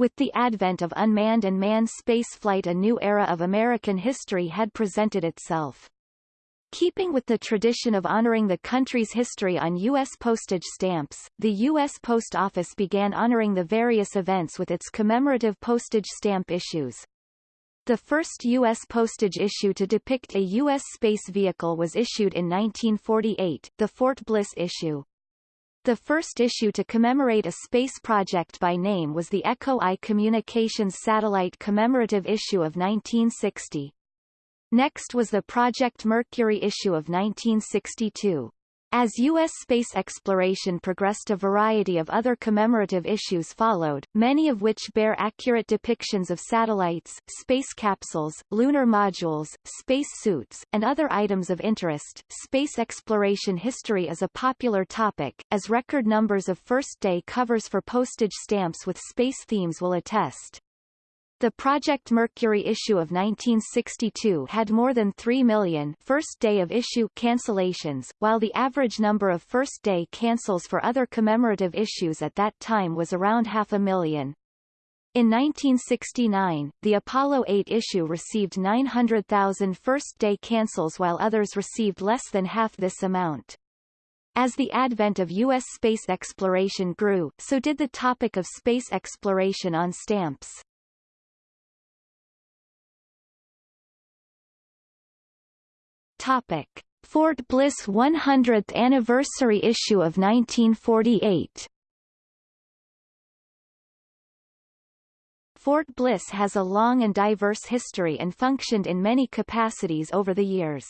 With the advent of unmanned and manned spaceflight a new era of American history had presented itself. Keeping with the tradition of honoring the country's history on U.S. postage stamps, the U.S. Post Office began honoring the various events with its commemorative postage stamp issues. The first U.S. postage issue to depict a U.S. space vehicle was issued in 1948, the Fort Bliss issue. The first issue to commemorate a space project by name was the Echo I Communications Satellite commemorative issue of 1960. Next was the Project Mercury issue of 1962. As U.S. space exploration progressed a variety of other commemorative issues followed, many of which bear accurate depictions of satellites, space capsules, lunar modules, space suits, and other items of interest. Space exploration history is a popular topic, as record numbers of first-day covers for postage stamps with space themes will attest. The Project Mercury issue of 1962 had more than 3 million first day of issue cancellations, while the average number of first day cancels for other commemorative issues at that time was around half a million. In 1969, the Apollo 8 issue received 900,000 first-day cancels while others received less than half this amount. As the advent of U.S. space exploration grew, so did the topic of space exploration on stamps. Topic: Fort Bliss 100th anniversary issue of 1948. Fort Bliss has a long and diverse history and functioned in many capacities over the years.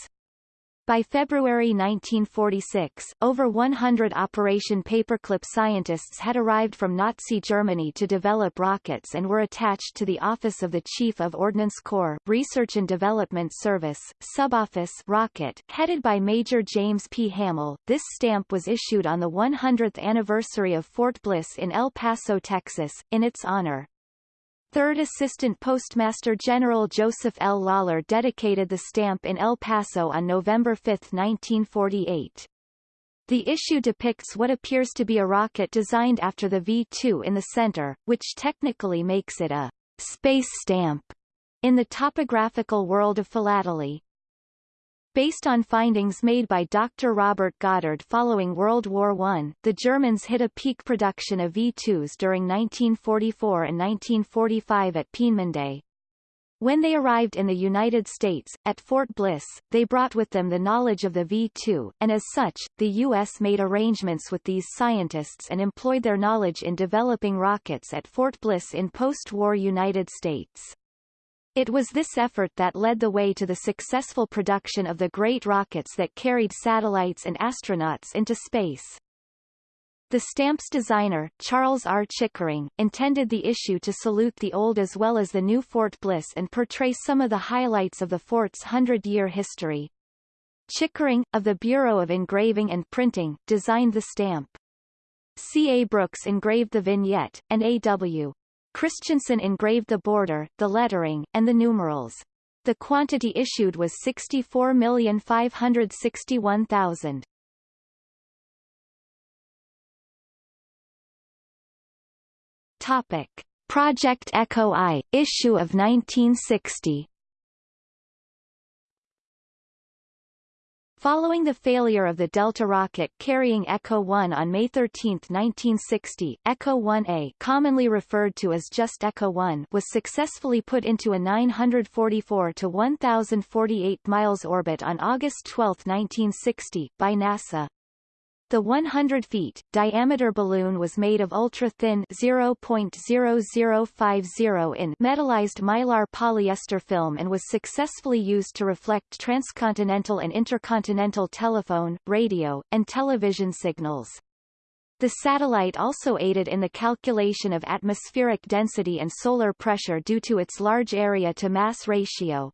By February 1946, over 100 Operation Paperclip scientists had arrived from Nazi Germany to develop rockets and were attached to the Office of the Chief of Ordnance Corps Research and Development Service, Suboffice Rocket, headed by Major James P. Hamill. This stamp was issued on the 100th anniversary of Fort Bliss in El Paso, Texas, in its honor. Third Assistant Postmaster General Joseph L. Lawler dedicated the stamp in El Paso on November 5, 1948. The issue depicts what appears to be a rocket designed after the V-2 in the center, which technically makes it a space stamp in the topographical world of philately. Based on findings made by Dr. Robert Goddard following World War I, the Germans hit a peak production of V-2s during 1944 and 1945 at Peenemünde. When they arrived in the United States, at Fort Bliss, they brought with them the knowledge of the V-2, and as such, the U.S. made arrangements with these scientists and employed their knowledge in developing rockets at Fort Bliss in post-war United States. It was this effort that led the way to the successful production of the great rockets that carried satellites and astronauts into space. The stamp's designer, Charles R. Chickering, intended the issue to salute the old as well as the new Fort Bliss and portray some of the highlights of the fort's hundred-year history. Chickering, of the Bureau of Engraving and Printing, designed the stamp. C. A. Brooks engraved the vignette, and A. W. Christensen engraved the border, the lettering, and the numerals. The quantity issued was 64,561,000. Topic: Project Echo I, issue of 1960. Following the failure of the Delta rocket carrying Echo 1 on May 13, 1960, Echo 1A commonly referred to as just Echo 1 was successfully put into a 944 to 1,048 miles orbit on August 12, 1960, by NASA. The 100 feet diameter balloon was made of ultra-thin 0.0050 in metallized mylar polyester film and was successfully used to reflect transcontinental and intercontinental telephone, radio, and television signals. The satellite also aided in the calculation of atmospheric density and solar pressure due to its large area-to-mass ratio.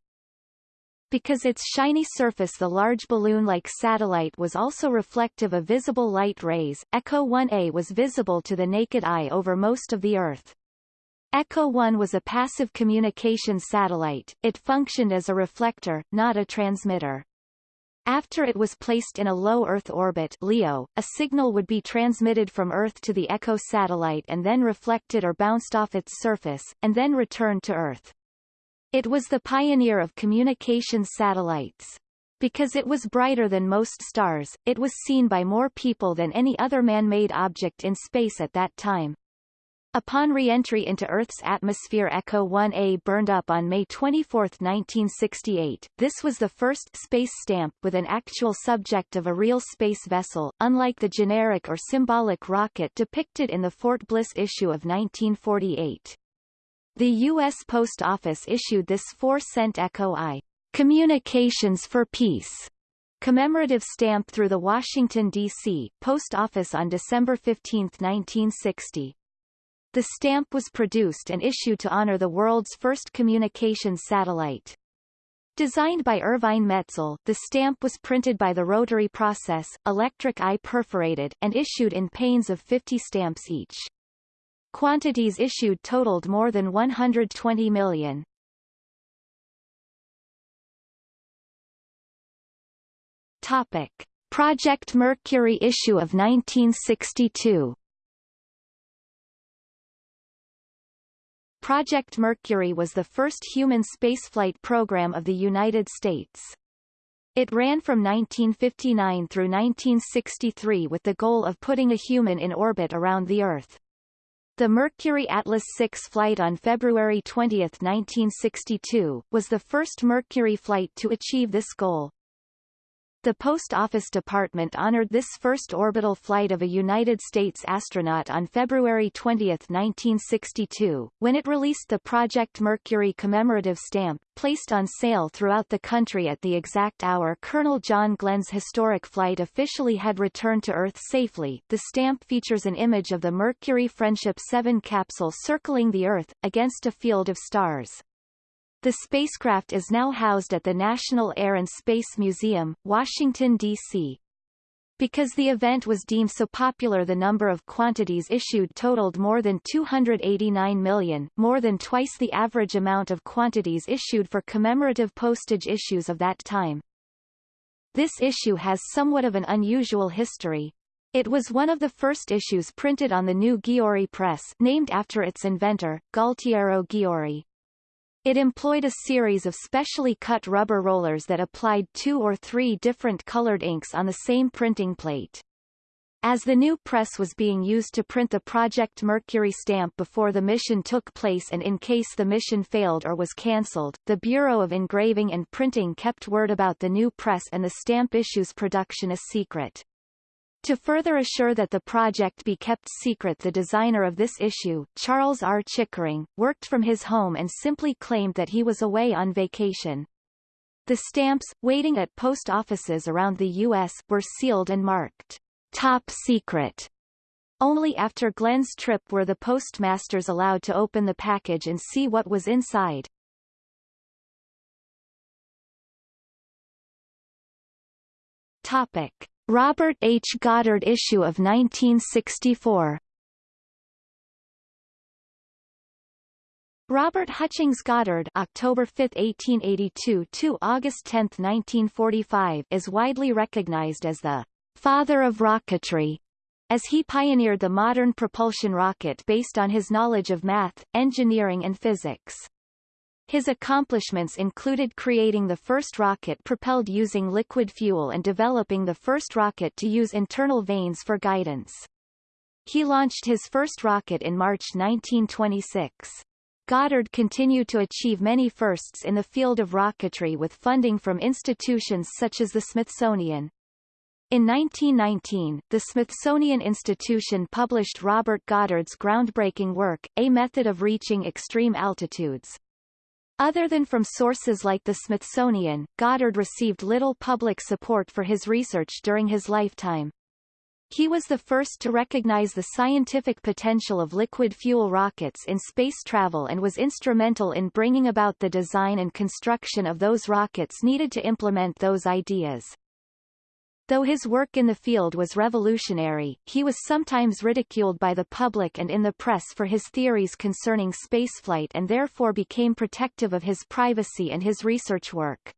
Because its shiny surface the large balloon-like satellite was also reflective of visible light rays, Echo 1A was visible to the naked eye over most of the Earth. Echo 1 was a passive communication satellite, it functioned as a reflector, not a transmitter. After it was placed in a low Earth orbit LEO, a signal would be transmitted from Earth to the ECHO satellite and then reflected or bounced off its surface, and then returned to Earth. It was the pioneer of communications satellites. Because it was brighter than most stars, it was seen by more people than any other man-made object in space at that time. Upon re-entry into Earth's atmosphere Echo 1A burned up on May 24, 1968. This was the first space stamp with an actual subject of a real space vessel, unlike the generic or symbolic rocket depicted in the Fort Bliss issue of 1948. The U.S. Post Office issued this 4-cent Echo I Communications for Peace commemorative stamp through the Washington, D.C., Post Office on December 15, 1960. The stamp was produced and issued to honor the world's first communications satellite. Designed by Ervine Metzl, the stamp was printed by the rotary process, electric eye perforated, and issued in panes of 50 stamps each. Quantities issued totaled more than 120 million. Topic. Project Mercury issue of 1962 Project Mercury was the first human spaceflight program of the United States. It ran from 1959 through 1963 with the goal of putting a human in orbit around the Earth. The Mercury Atlas 6 flight on February 20, 1962, was the first Mercury flight to achieve this goal. The Post Office Department honored this first orbital flight of a United States astronaut on February 20, 1962, when it released the Project Mercury commemorative stamp, placed on sale throughout the country at the exact hour Colonel John Glenn's historic flight officially had returned to Earth safely. The stamp features an image of the Mercury Friendship 7 capsule circling the Earth, against a field of stars. The spacecraft is now housed at the National Air and Space Museum, Washington, D.C. Because the event was deemed so popular the number of quantities issued totaled more than 289 million, more than twice the average amount of quantities issued for commemorative postage issues of that time. This issue has somewhat of an unusual history. It was one of the first issues printed on the new Giori press named after its inventor, Gualtiero Giori. It employed a series of specially cut rubber rollers that applied two or three different colored inks on the same printing plate. As the new press was being used to print the Project Mercury stamp before the mission took place and in case the mission failed or was cancelled, the Bureau of Engraving and Printing kept word about the new press and the stamp issue's production a secret. To further assure that the project be kept secret the designer of this issue, Charles R. Chickering, worked from his home and simply claimed that he was away on vacation. The stamps, waiting at post offices around the U.S., were sealed and marked, top secret. Only after Glenn's trip were the postmasters allowed to open the package and see what was inside. Topic. Robert H. Goddard issue of 1964 Robert Hutchings Goddard October 5, 1882 to August 10, 1945 is widely recognized as the father of rocketry, as he pioneered the modern propulsion rocket based on his knowledge of math, engineering and physics. His accomplishments included creating the first rocket propelled using liquid fuel and developing the first rocket to use internal vanes for guidance. He launched his first rocket in March 1926. Goddard continued to achieve many firsts in the field of rocketry with funding from institutions such as the Smithsonian. In 1919, the Smithsonian Institution published Robert Goddard's groundbreaking work, A Method of Reaching Extreme Altitudes. Other than from sources like the Smithsonian, Goddard received little public support for his research during his lifetime. He was the first to recognize the scientific potential of liquid fuel rockets in space travel and was instrumental in bringing about the design and construction of those rockets needed to implement those ideas. Though his work in the field was revolutionary, he was sometimes ridiculed by the public and in the press for his theories concerning spaceflight and therefore became protective of his privacy and his research work.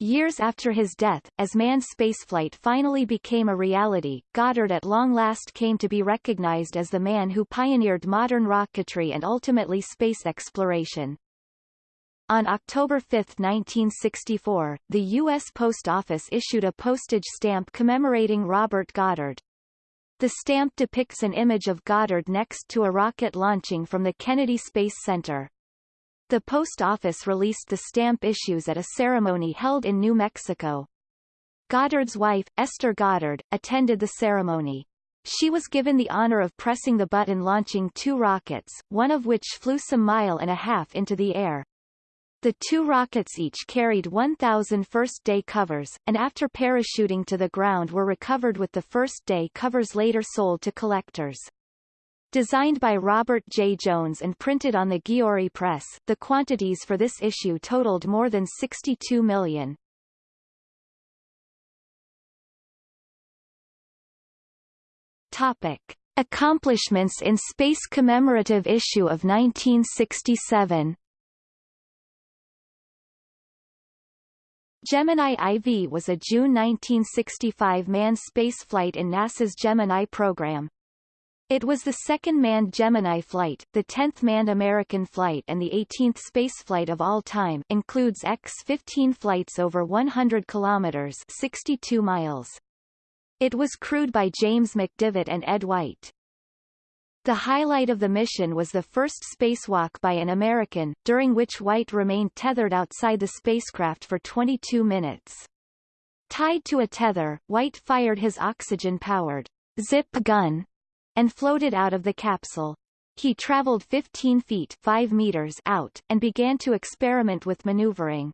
Years after his death, as manned spaceflight finally became a reality, Goddard at long last came to be recognized as the man who pioneered modern rocketry and ultimately space exploration. On October 5, 1964, the U.S. Post Office issued a postage stamp commemorating Robert Goddard. The stamp depicts an image of Goddard next to a rocket launching from the Kennedy Space Center. The Post Office released the stamp issues at a ceremony held in New Mexico. Goddard's wife, Esther Goddard, attended the ceremony. She was given the honor of pressing the button launching two rockets, one of which flew some mile and a half into the air. The two rockets each carried 1,000 first-day covers, and after parachuting to the ground were recovered with the first-day covers later sold to collectors. Designed by Robert J. Jones and printed on the Giori Press, the quantities for this issue totaled more than 62 million. Topic. Accomplishments in Space Commemorative Issue of 1967 Gemini IV was a June 1965 manned spaceflight in NASA's Gemini program. It was the second manned Gemini flight, the 10th manned American flight and the 18th spaceflight of all time includes X-15 flights over 100 kilometers 62 miles. It was crewed by James McDivitt and Ed White. The highlight of the mission was the first spacewalk by an American, during which White remained tethered outside the spacecraft for 22 minutes. Tied to a tether, White fired his oxygen-powered zip gun and floated out of the capsule. He traveled 15 feet 5 meters out, and began to experiment with maneuvering.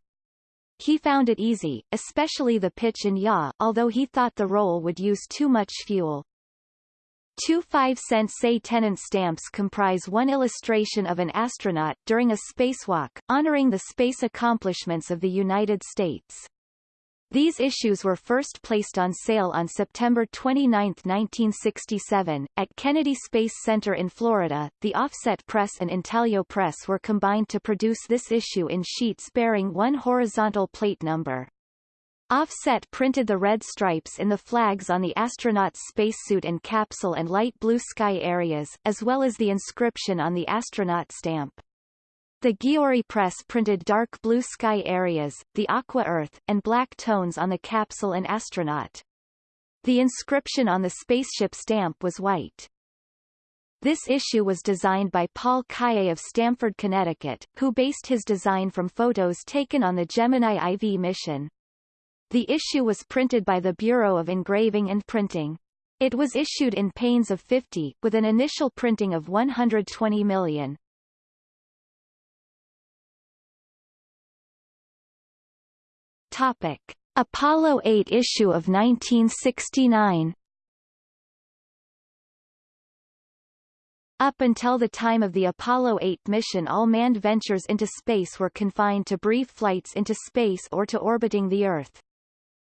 He found it easy, especially the pitch and yaw, although he thought the roll would use too much fuel. Two 5-cent se-tenant stamps comprise one illustration of an astronaut during a spacewalk, honoring the space accomplishments of the United States. These issues were first placed on sale on September 29, 1967, at Kennedy Space Center in Florida. The Offset Press and Intaglio Press were combined to produce this issue in sheets bearing one horizontal plate number. Offset printed the red stripes in the flags on the astronaut's spacesuit and capsule and light blue sky areas, as well as the inscription on the astronaut stamp. The Giori press printed dark blue sky areas, the aqua earth, and black tones on the capsule and astronaut. The inscription on the spaceship stamp was white. This issue was designed by Paul Calle of Stamford, Connecticut, who based his design from photos taken on the Gemini IV mission. The issue was printed by the Bureau of Engraving and Printing. It was issued in panes of 50, with an initial printing of 120 million. Topic. Apollo 8 issue of 1969 Up until the time of the Apollo 8 mission all manned ventures into space were confined to brief flights into space or to orbiting the Earth.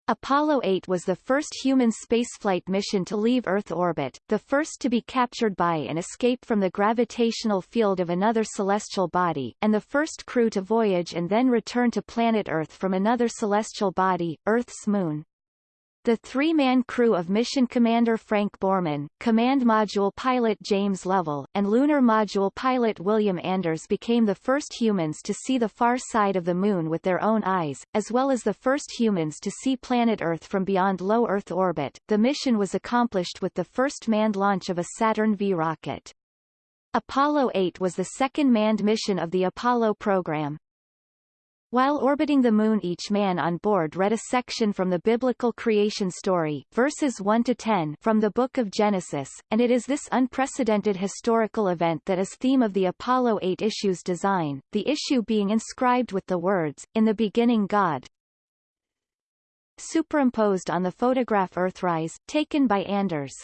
Apollo 8 was the first human spaceflight mission to leave Earth orbit, the first to be captured by and escape from the gravitational field of another celestial body, and the first crew to voyage and then return to planet Earth from another celestial body, Earth's moon. The three-man crew of Mission Commander Frank Borman, Command Module pilot James Lovell, and Lunar Module pilot William Anders became the first humans to see the far side of the Moon with their own eyes, as well as the first humans to see planet Earth from beyond low Earth orbit. The mission was accomplished with the first manned launch of a Saturn V rocket. Apollo 8 was the second manned mission of the Apollo program. While orbiting the Moon each man on board read a section from the biblical creation story verses 1 to 10 from the Book of Genesis, and it is this unprecedented historical event that is theme of the Apollo 8 issue's design, the issue being inscribed with the words, In the beginning God, superimposed on the photograph Earthrise, taken by Anders.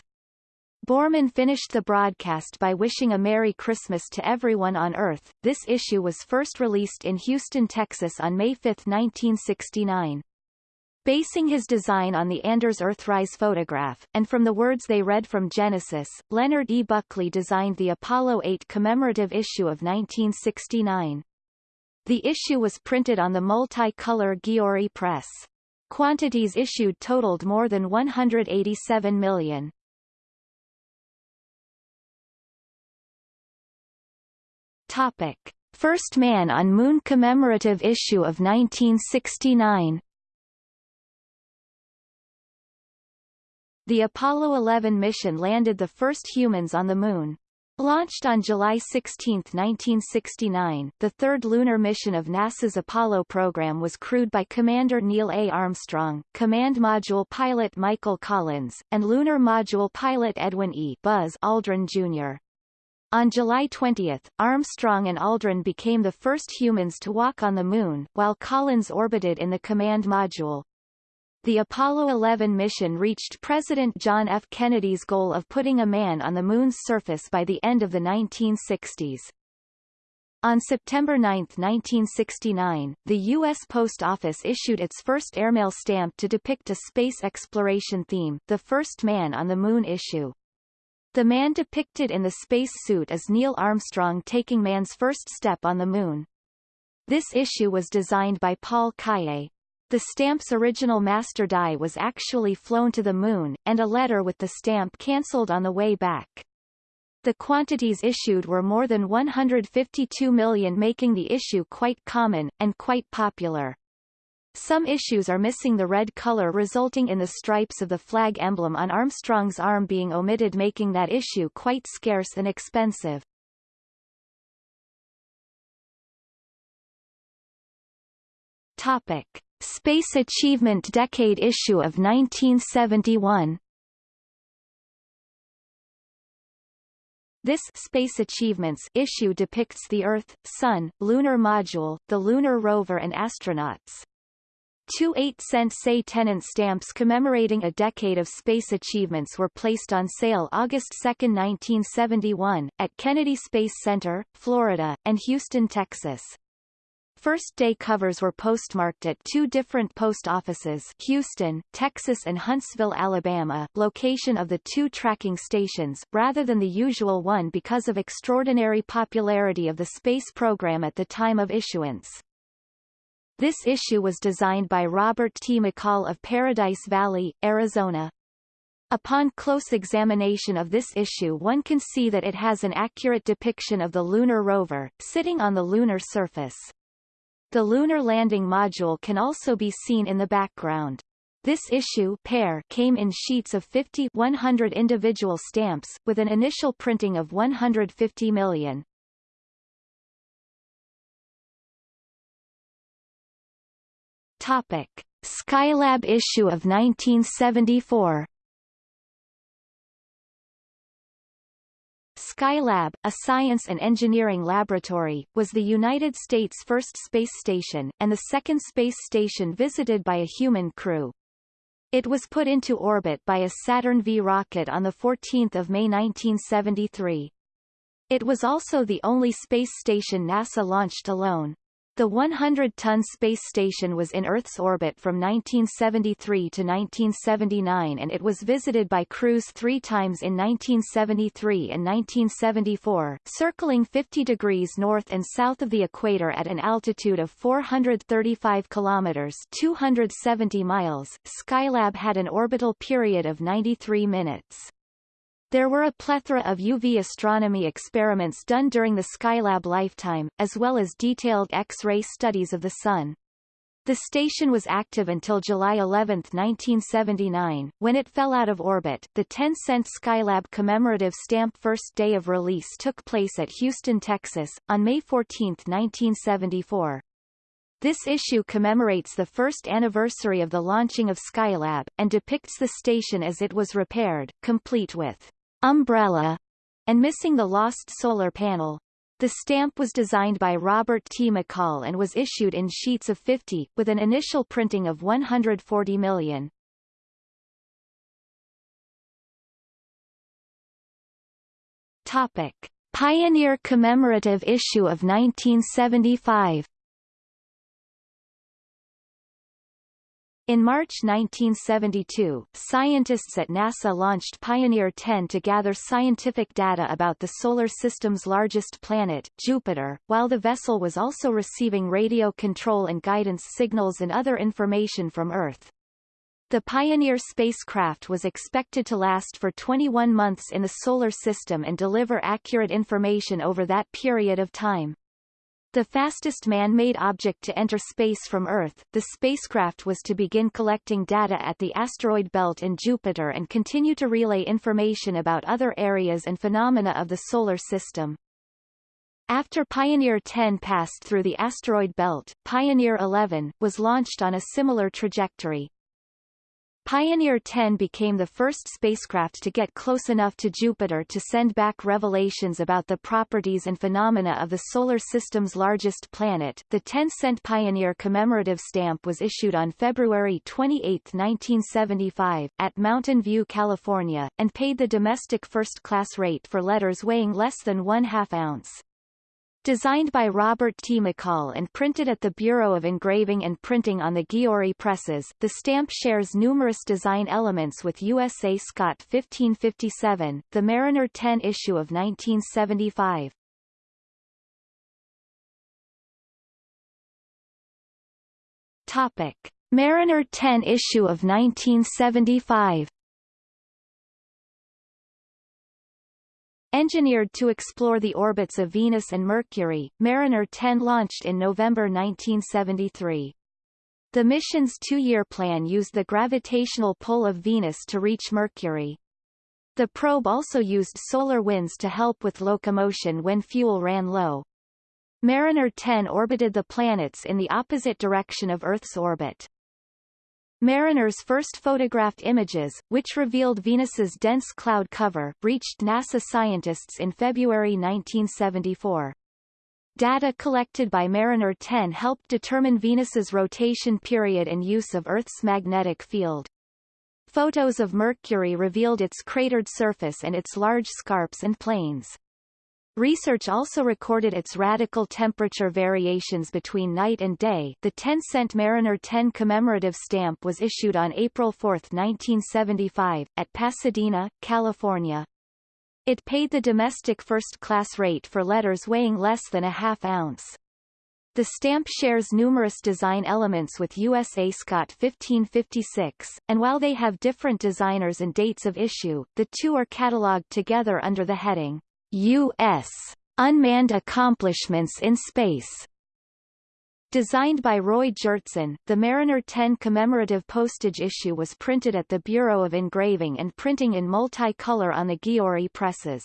Borman finished the broadcast by wishing a Merry Christmas to everyone on Earth. This issue was first released in Houston, Texas on May 5, 1969. Basing his design on the Anders Earthrise photograph, and from the words they read from Genesis, Leonard E. Buckley designed the Apollo 8 commemorative issue of 1969. The issue was printed on the multi-color Giori press. Quantities issued totaled more than 187 million. Topic. First Man on Moon commemorative issue of 1969 The Apollo 11 mission landed the first humans on the Moon. Launched on July 16, 1969, the third lunar mission of NASA's Apollo program was crewed by Commander Neil A. Armstrong, Command Module pilot Michael Collins, and Lunar Module pilot Edwin E. Buzz Aldrin Jr. On July 20, Armstrong and Aldrin became the first humans to walk on the Moon, while Collins orbited in the command module. The Apollo 11 mission reached President John F. Kennedy's goal of putting a man on the Moon's surface by the end of the 1960s. On September 9, 1969, the U.S. Post Office issued its first airmail stamp to depict a space exploration theme, the First Man on the Moon issue. The man depicted in the space suit is Neil Armstrong taking man's first step on the Moon. This issue was designed by Paul Calle. The stamp's original master die was actually flown to the Moon, and a letter with the stamp cancelled on the way back. The quantities issued were more than 152 million making the issue quite common, and quite popular. Some issues are missing the red color resulting in the stripes of the flag emblem on Armstrong's arm being omitted making that issue quite scarce and expensive. Topic. Space Achievement Decade issue of 1971 This Space Achievements issue depicts the Earth, Sun, Lunar Module, the Lunar Rover and astronauts. Two 8-cent se-tenant stamps commemorating a decade of space achievements were placed on sale August 2, 1971, at Kennedy Space Center, Florida, and Houston, Texas. First day covers were postmarked at two different post offices Houston, Texas and Huntsville, Alabama location of the two tracking stations, rather than the usual one because of extraordinary popularity of the space program at the time of issuance. This issue was designed by Robert T. McCall of Paradise Valley, Arizona. Upon close examination of this issue one can see that it has an accurate depiction of the lunar rover, sitting on the lunar surface. The lunar landing module can also be seen in the background. This issue pair came in sheets of 50 100 individual stamps, with an initial printing of 150 million. Topic: Skylab issue of 1974. Skylab, a science and engineering laboratory, was the United States' first space station, and the second space station visited by a human crew. It was put into orbit by a Saturn V rocket on 14 May 1973. It was also the only space station NASA launched alone. The 100-ton space station was in Earth's orbit from 1973 to 1979 and it was visited by crews three times in 1973 and 1974, circling 50 degrees north and south of the equator at an altitude of 435 kilometers 270 miles. Skylab had an orbital period of 93 minutes. There were a plethora of UV astronomy experiments done during the Skylab lifetime, as well as detailed X-ray studies of the Sun. The station was active until July 11, 1979, when it fell out of orbit. The 10-cent Skylab commemorative stamp first day of release took place at Houston, Texas, on May 14, 1974. This issue commemorates the first anniversary of the launching of Skylab, and depicts the station as it was repaired, complete with umbrella, and missing the lost solar panel. The stamp was designed by Robert T. McCall and was issued in sheets of 50, with an initial printing of 140 million. Topic. Pioneer commemorative issue of 1975 In March 1972, scientists at NASA launched Pioneer 10 to gather scientific data about the Solar System's largest planet, Jupiter, while the vessel was also receiving radio control and guidance signals and other information from Earth. The Pioneer spacecraft was expected to last for 21 months in the Solar System and deliver accurate information over that period of time. The fastest man-made object to enter space from Earth, the spacecraft was to begin collecting data at the asteroid belt in Jupiter and continue to relay information about other areas and phenomena of the Solar System. After Pioneer 10 passed through the asteroid belt, Pioneer 11, was launched on a similar trajectory. Pioneer 10 became the first spacecraft to get close enough to Jupiter to send back revelations about the properties and phenomena of the Solar System's largest planet. The 10-cent Pioneer commemorative stamp was issued on February 28, 1975, at Mountain View, California, and paid the domestic first-class rate for letters weighing less than one half ounce. Designed by Robert T. McCall and printed at the Bureau of Engraving and Printing on the Giori presses, the stamp shares numerous design elements with USA Scott 1557, the Mariner 10 issue of 1975. Topic. Mariner 10 issue of 1975 Engineered to explore the orbits of Venus and Mercury, Mariner 10 launched in November 1973. The mission's two-year plan used the gravitational pull of Venus to reach Mercury. The probe also used solar winds to help with locomotion when fuel ran low. Mariner 10 orbited the planets in the opposite direction of Earth's orbit. Mariner's first photographed images, which revealed Venus's dense cloud cover, reached NASA scientists in February 1974. Data collected by Mariner 10 helped determine Venus's rotation period and use of Earth's magnetic field. Photos of Mercury revealed its cratered surface and its large scarps and plains. Research also recorded its radical temperature variations between night and day. The 10-cent Mariner 10 commemorative stamp was issued on April 4, 1975, at Pasadena, California. It paid the domestic first-class rate for letters weighing less than a half ounce. The stamp shares numerous design elements with USA Scott 1556, and while they have different designers and dates of issue, the two are catalogued together under the heading U.S. Unmanned Accomplishments in Space. Designed by Roy Gjertson, the Mariner 10 commemorative postage issue was printed at the Bureau of Engraving and Printing in multi-color on the Giori presses.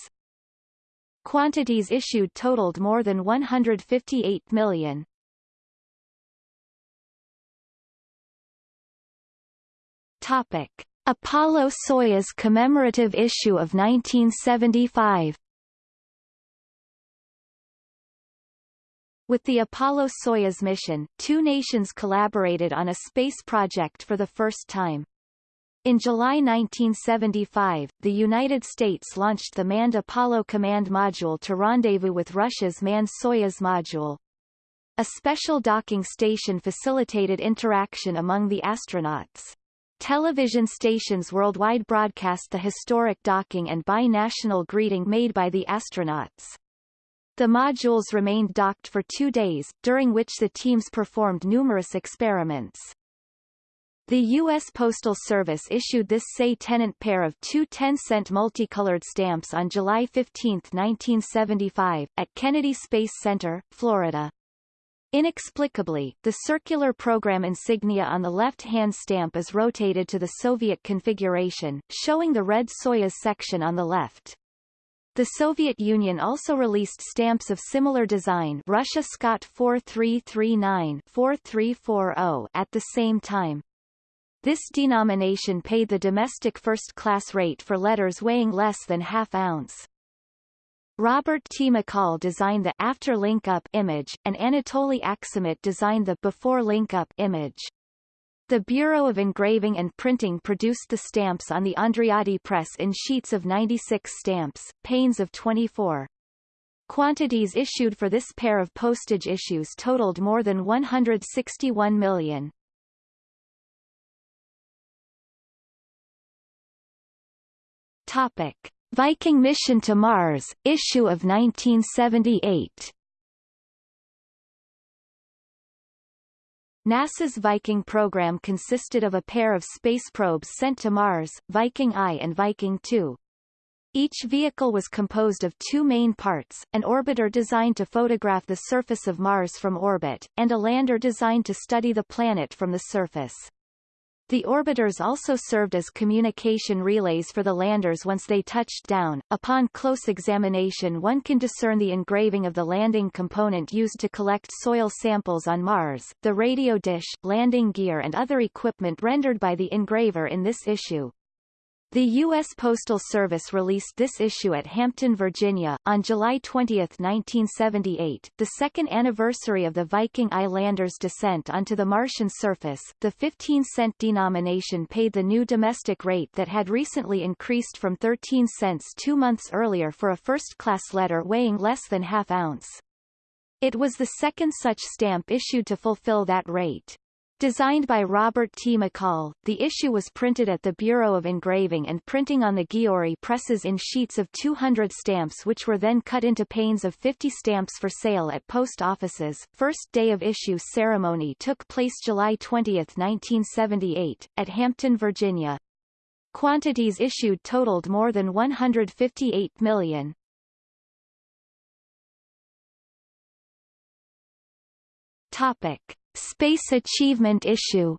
Quantities issued totaled more than 158 million. Topic. Apollo-Soyuz commemorative issue of 1975 With the Apollo-Soyuz mission, two nations collaborated on a space project for the first time. In July 1975, the United States launched the manned Apollo Command Module to rendezvous with Russia's manned Soyuz module. A special docking station facilitated interaction among the astronauts. Television stations worldwide broadcast the historic docking and bi-national greeting made by the astronauts. The modules remained docked for two days, during which the teams performed numerous experiments. The U.S. Postal Service issued this se-tenant pair of two 10-cent multicolored stamps on July 15, 1975, at Kennedy Space Center, Florida. Inexplicably, the circular program insignia on the left-hand stamp is rotated to the Soviet configuration, showing the red Soyuz section on the left. The Soviet Union also released stamps of similar design Russia Scott 4339-4340 at the same time. This denomination paid the domestic first-class rate for letters weighing less than half ounce. Robert T. McCall designed the after link-up image, and Anatoly Aksamit designed the before link-up image. The Bureau of Engraving and Printing produced the stamps on the Andreotti press in sheets of 96 stamps, panes of 24. Quantities issued for this pair of postage issues totaled more than 161 million. Topic: Viking mission to Mars, issue of 1978. NASA's Viking program consisted of a pair of space probes sent to Mars, Viking I and Viking II. Each vehicle was composed of two main parts, an orbiter designed to photograph the surface of Mars from orbit, and a lander designed to study the planet from the surface. The orbiters also served as communication relays for the landers once they touched down. Upon close examination one can discern the engraving of the landing component used to collect soil samples on Mars, the radio dish, landing gear and other equipment rendered by the engraver in this issue. The U.S. Postal Service released this issue at Hampton, Virginia, on July 20, 1978, the second anniversary of the Viking Islanders' descent onto the Martian surface. The 15-cent denomination paid the new domestic rate that had recently increased from 13 cents two months earlier for a first-class letter weighing less than half ounce. It was the second such stamp issued to fulfill that rate. Designed by Robert T. McCall, the issue was printed at the Bureau of Engraving and Printing on the Giori presses in sheets of 200 stamps which were then cut into panes of 50 stamps for sale at post offices. First day of issue ceremony took place July 20, 1978, at Hampton, Virginia. Quantities issued totaled more than 158 million. Topic. Space Achievement Issue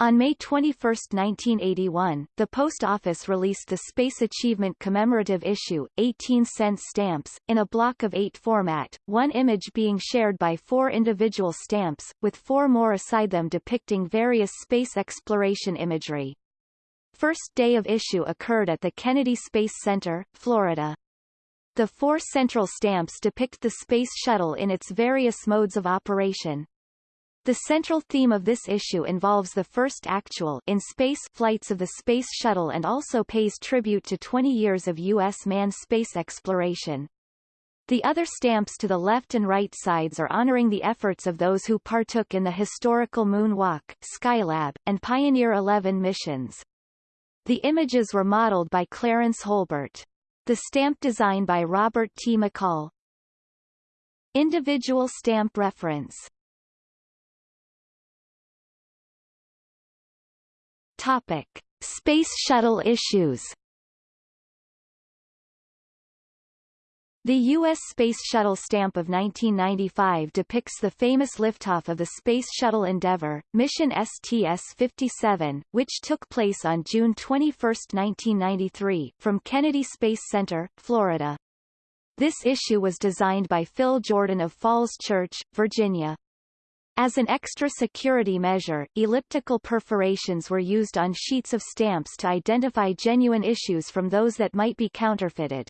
On May 21, 1981, the Post Office released the Space Achievement Commemorative Issue, 18-cent stamps, in a block of eight format, one image being shared by four individual stamps, with four more aside them depicting various space exploration imagery. First day of issue occurred at the Kennedy Space Center, Florida. The four central stamps depict the Space Shuttle in its various modes of operation. The central theme of this issue involves the first actual in space flights of the Space Shuttle and also pays tribute to 20 years of U.S. manned space exploration. The other stamps to the left and right sides are honoring the efforts of those who partook in the historical Moonwalk, Skylab, and Pioneer 11 missions. The images were modeled by Clarence Holbert. The stamp design by Robert T. McCall. Individual stamp reference Topic. Space Shuttle issues The U.S. Space Shuttle stamp of 1995 depicts the famous liftoff of the Space Shuttle Endeavour, mission STS-57, which took place on June 21, 1993, from Kennedy Space Center, Florida. This issue was designed by Phil Jordan of Falls Church, Virginia. As an extra security measure, elliptical perforations were used on sheets of stamps to identify genuine issues from those that might be counterfeited.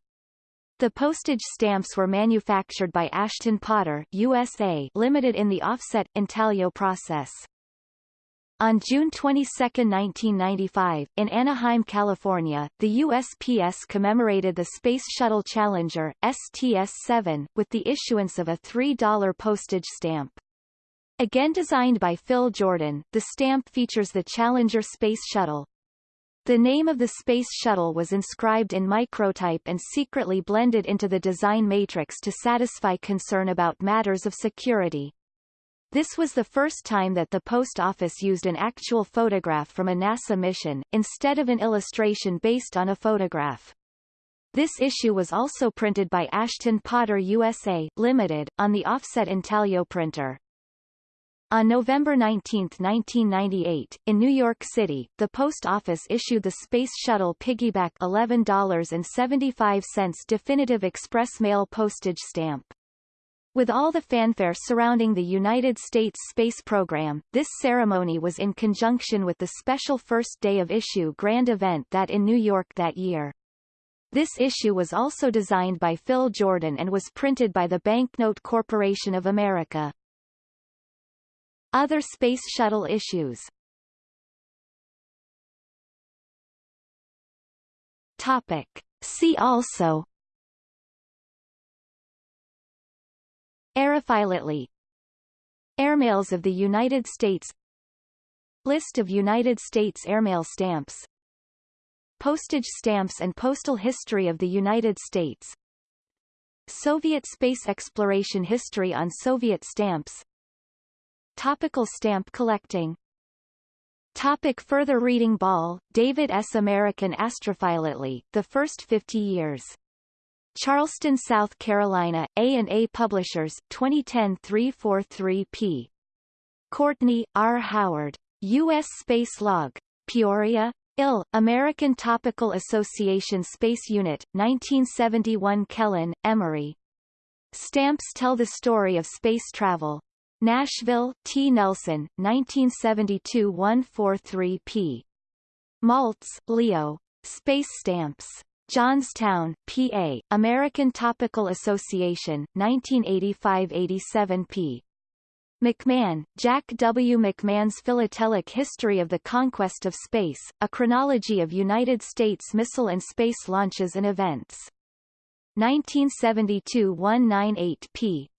The postage stamps were manufactured by Ashton Potter USA Limited in the offset intaglio process. On June 22, 1995, in Anaheim, California, the USPS commemorated the Space Shuttle Challenger STS-7 with the issuance of a $3 postage stamp. Again designed by Phil Jordan, the stamp features the Challenger Space Shuttle, the name of the Space Shuttle was inscribed in microtype and secretly blended into the design matrix to satisfy concern about matters of security. This was the first time that the Post Office used an actual photograph from a NASA mission, instead of an illustration based on a photograph. This issue was also printed by Ashton Potter USA, Limited, on the offset intaglio printer. On November 19, 1998, in New York City, the Post Office issued the Space Shuttle Piggyback $11.75 definitive express mail postage stamp. With all the fanfare surrounding the United States space program, this ceremony was in conjunction with the special first day of issue grand event that in New York that year. This issue was also designed by Phil Jordan and was printed by the Banknote Corporation of America. Other Space Shuttle issues. Topic. See also. Aerophilately Airmails of the United States. List of United States airmail stamps. Postage stamps and postal history of the United States. Soviet space exploration history on Soviet stamps Topical stamp collecting Topic further reading Ball, David S. American Astrophilately, The First Fifty Years. Charleston, South Carolina, A&A Publishers, 2010 343 p. Courtney, R. Howard. U.S. Space Log. Peoria, Ill, American Topical Association Space Unit, 1971 Kelen, Emery. Stamps tell the story of space travel. Nashville, T. Nelson, 1972 143 p. Maltz, Leo. Space Stamps. Johnstown, PA, American Topical Association, 1985-87 p. McMahon, Jack W. McMahon's Philatelic History of the Conquest of Space, A Chronology of United States Missile and Space Launches and Events. 1972 198 p.